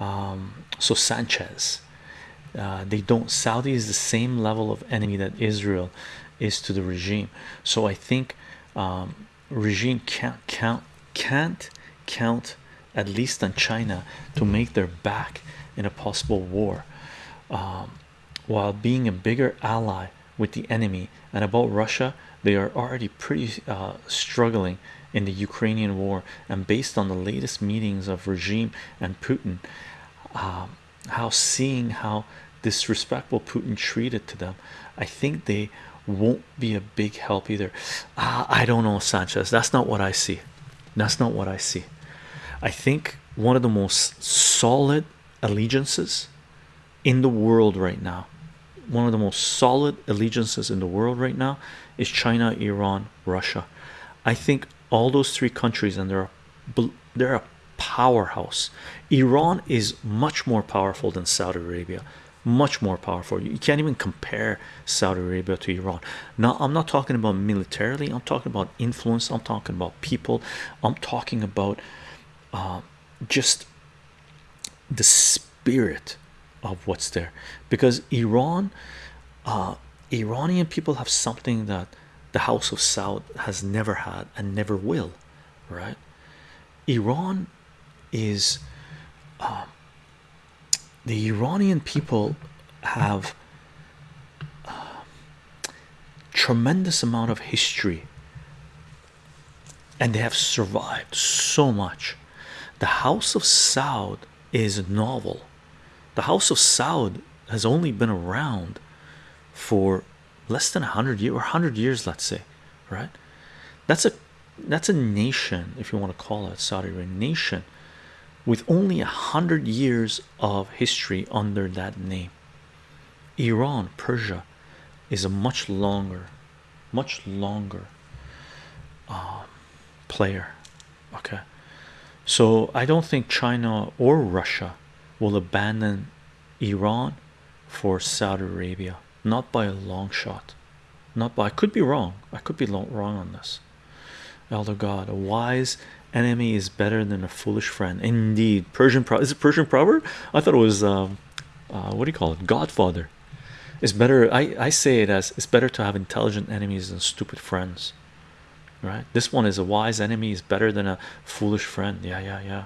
um, so Sanchez uh, they don't Saudi is the same level of enemy that Israel is to the regime. So I think um, regime can't count can't count at least on China to make their back in a possible war um, while being a bigger ally with the enemy. And about Russia they are already pretty uh, struggling in the Ukrainian war and based on the latest meetings of regime and Putin um, how seeing how disrespectful Putin treated to them I think they won't be a big help either. Uh, I don't know Sanchez. That's not what I see. That's not what I see. I think one of the most solid allegiances in the world right now one of the most solid allegiances in the world right now is China Iran Russia. I think all those three countries and they're they're a powerhouse. Iran is much more powerful than Saudi Arabia. Much more powerful. You can't even compare Saudi Arabia to Iran. Now I'm not talking about militarily. I'm talking about influence. I'm talking about people. I'm talking about uh, just the spirit of what's there. Because Iran uh, Iranian people have something that the House of Saud has never had and never will right? Iran is um, the Iranian people have uh, tremendous amount of history and they have survived so much. The house of Saud is novel. The house of Saud has only been around for less than a hundred years or hundred years let's say right? That's a that's a nation if you want to call it Saudi Arabia nation with only a hundred years of history under that name. Iran Persia is a much longer much longer um, player okay? So I don't think China or Russia will abandon Iran for Saudi Arabia not by a long shot. Not by I could be wrong. I could be wrong on this. Elder god a wise enemy is better than a foolish friend. Indeed. Persian pro is it Persian proverb? I thought it was um, uh, what do you call it? Godfather. It's better I I say it as it's better to have intelligent enemies than stupid friends. Right? This one is a wise enemy is better than a foolish friend. Yeah yeah yeah